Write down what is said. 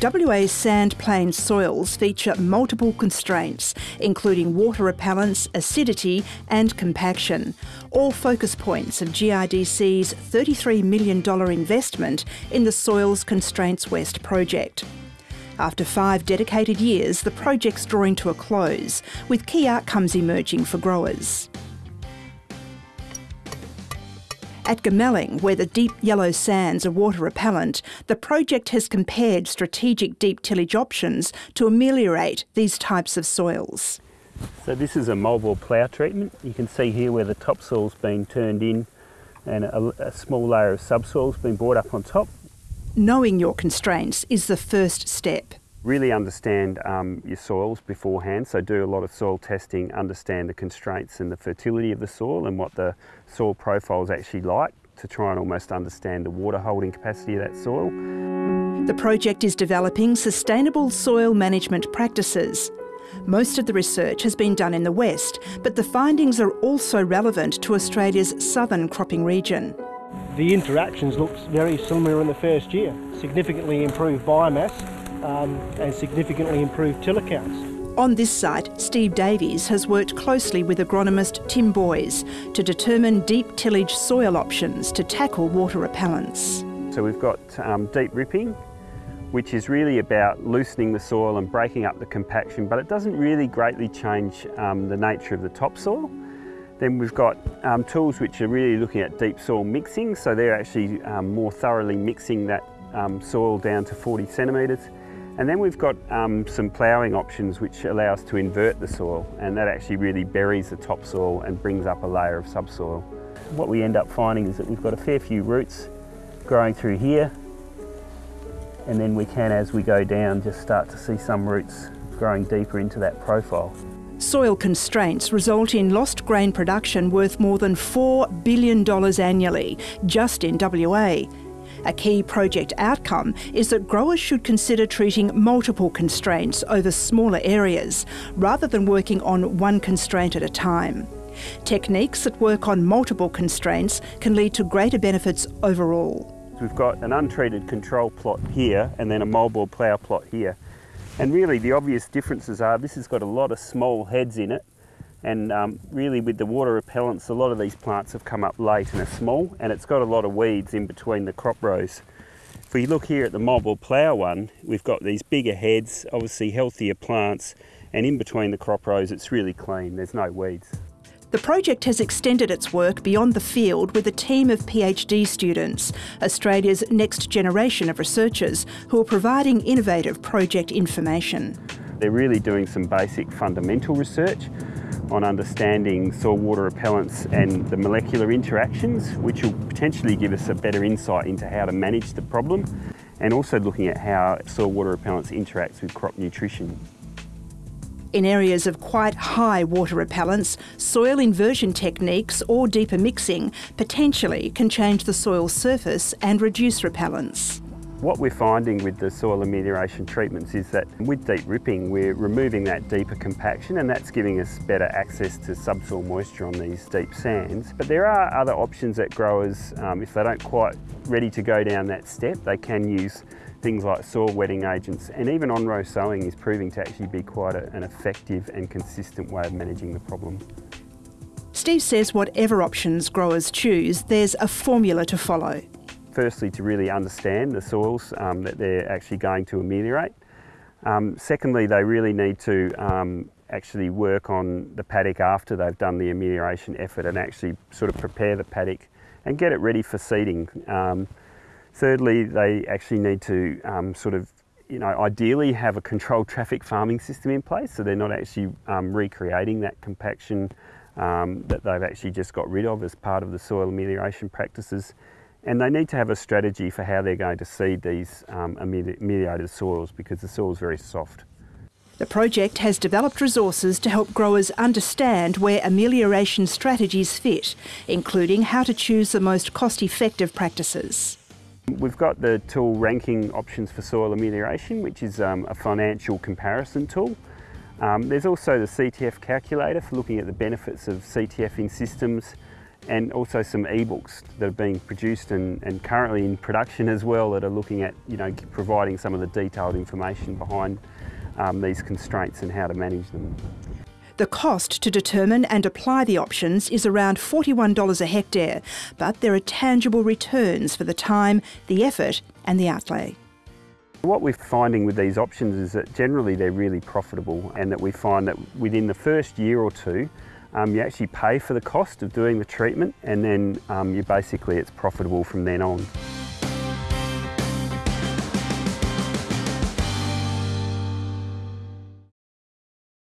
WA's sand plain soils feature multiple constraints, including water repellence, acidity, and compaction, all focus points of GRDC's $33 million investment in the Soils Constraints West project. After five dedicated years, the project's drawing to a close, with key outcomes emerging for growers. At Goomalling, where the deep yellow sands are water repellent, the project has compared strategic deep tillage options to ameliorate these types of soils. So this is a moldboard plough treatment. You can see here where the topsoil's been turned in and a, a small layer of subsoil's been brought up on top. Knowing your constraints is the first step. Really understand um, your soils beforehand, so do a lot of soil testing, understand the constraints and the fertility of the soil and what the soil profile is actually like to try and almost understand the water holding capacity of that soil. The project is developing sustainable soil management practices. Most of the research has been done in the West, but the findings are also relevant to Australia's southern cropping region. The interactions look very similar in the first year. Significantly improved biomass, um, and significantly improved tiller counts. On this site, Steve Davies has worked closely with agronomist Tim Boys to determine deep tillage soil options to tackle water repellence. So we've got um, deep ripping, which is really about loosening the soil and breaking up the compaction, but it doesn't really greatly change um, the nature of the topsoil. Then we've got um, tools which are really looking at deep soil mixing, so they're actually um, more thoroughly mixing that um, soil down to 40 centimetres. And then we've got um, some ploughing options which allow us to invert the soil and that actually really buries the topsoil and brings up a layer of subsoil. What we end up finding is that we've got a fair few roots growing through here and then we can, as we go down, just start to see some roots growing deeper into that profile. Soil constraints result in lost grain production worth more than $4 billion annually, just in WA. A key project outcome is that growers should consider treating multiple constraints over smaller areas, rather than working on one constraint at a time. Techniques that work on multiple constraints can lead to greater benefits overall. We've got an untreated control plot here and then a moldboard plough plot here. And really the obvious differences are this has got a lot of small heads in it and um, really with the water repellence a lot of these plants have come up late and are small and it's got a lot of weeds in between the crop rows. If we look here at the moldboard plough one we've got these bigger heads obviously healthier plants and in between the crop rows it's really clean there's no weeds. The project has extended its work beyond the field with a team of PhD students, Australia's next generation of researchers who are providing innovative project information. They're really doing some basic fundamental research on understanding soil water repellence and the molecular interactions, which will potentially give us a better insight into how to manage the problem, and also looking at how soil water repellence interacts with crop nutrition. In areas of quite high water repellence, soil inversion techniques or deeper mixing potentially can change the soil surface and reduce repellence. What we're finding with the soil amelioration treatments is that with deep ripping we're removing that deeper compaction and that's giving us better access to subsoil moisture on these deep sands. But there are other options that growers, um, if they don't quite ready to go down that step, they can use things like soil wetting agents and even on-row sowing is proving to actually be quite a, an effective and consistent way of managing the problem. Steve says whatever options growers choose, there's a formula to follow firstly to really understand the soils um, that they're actually going to ameliorate. Um, secondly, they really need to um, actually work on the paddock after they've done the amelioration effort and actually sort of prepare the paddock and get it ready for seeding. Um, thirdly, they actually need to um, sort of you know, ideally have a controlled traffic farming system in place so they're not actually um, recreating that compaction that they've actually just got rid of as part of the soil amelioration practices. And they need to have a strategy for how they're going to seed these um, ameliorated soils because the soil is very soft. The project has developed resources to help growers understand where amelioration strategies fit, including how to choose the most cost-effective practices. We've got the tool ranking options for soil amelioration, which is um, a financial comparison tool. Um, there's also the CTF calculator for looking at the benefits of CTF in systems and also some ebooks that are being produced and, and currently in production as well that are looking at you know providing some of the detailed information behind um, these constraints and how to manage them. The cost to determine and apply the options is around $41 a hectare, but there are tangible returns for the time, the effort and the outlay. What we're finding with these options is that generally they're really profitable and that we find that within the first year or two um, you actually pay for the cost of doing the treatment and then um, you basically it's profitable from then on.